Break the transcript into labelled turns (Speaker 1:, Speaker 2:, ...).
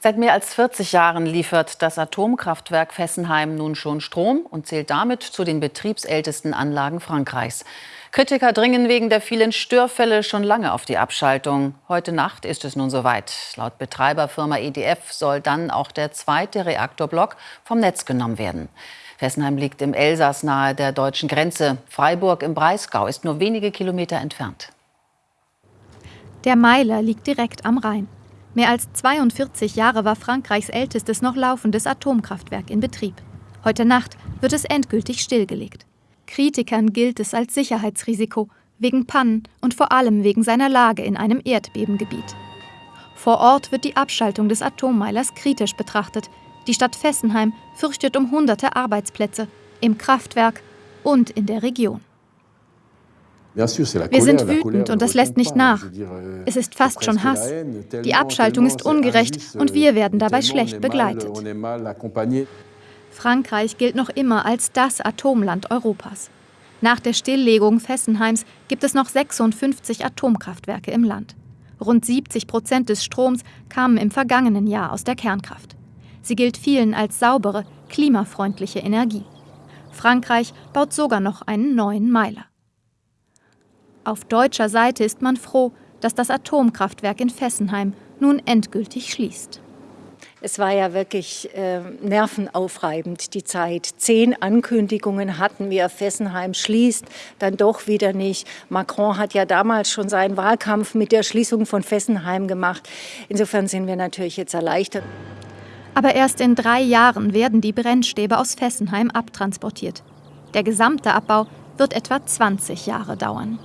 Speaker 1: Seit mehr als 40 Jahren liefert das Atomkraftwerk Fessenheim nun schon Strom und zählt damit zu den betriebsältesten Anlagen Frankreichs. Kritiker dringen wegen der vielen Störfälle schon lange auf die Abschaltung. Heute Nacht ist es nun soweit. Laut Betreiberfirma EDF soll dann auch der zweite Reaktorblock vom Netz genommen werden. Fessenheim liegt im Elsass nahe der deutschen Grenze. Freiburg im Breisgau ist nur wenige Kilometer entfernt.
Speaker 2: Der Meiler liegt direkt am Rhein. Mehr als 42 Jahre war Frankreichs ältestes noch laufendes Atomkraftwerk in Betrieb. Heute Nacht wird es endgültig stillgelegt. Kritikern gilt es als Sicherheitsrisiko, wegen Pannen und vor allem wegen seiner Lage in einem Erdbebengebiet. Vor Ort wird die Abschaltung des Atommeilers kritisch betrachtet. Die Stadt Fessenheim fürchtet um hunderte Arbeitsplätze im Kraftwerk und in der Region. Wir sind wütend und das lässt nicht nach. Es ist fast schon Hass. Die Abschaltung ist ungerecht und wir werden dabei schlecht begleitet. Frankreich gilt noch immer als das Atomland Europas. Nach der Stilllegung Fessenheims gibt es noch 56 Atomkraftwerke im Land. Rund 70 Prozent des Stroms kamen im vergangenen Jahr aus der Kernkraft. Sie gilt vielen als saubere, klimafreundliche Energie. Frankreich baut sogar noch einen neuen Meiler. Auf deutscher Seite ist man froh, dass das Atomkraftwerk in Fessenheim nun endgültig schließt.
Speaker 3: Es war ja wirklich äh, nervenaufreibend, die Zeit. Zehn Ankündigungen hatten wir, Fessenheim schließt, dann doch wieder nicht. Macron hat ja damals schon seinen Wahlkampf mit der Schließung von Fessenheim gemacht. Insofern sind wir natürlich jetzt erleichtert.
Speaker 2: Aber erst in drei Jahren werden die Brennstäbe aus Fessenheim abtransportiert. Der gesamte Abbau wird etwa 20 Jahre dauern.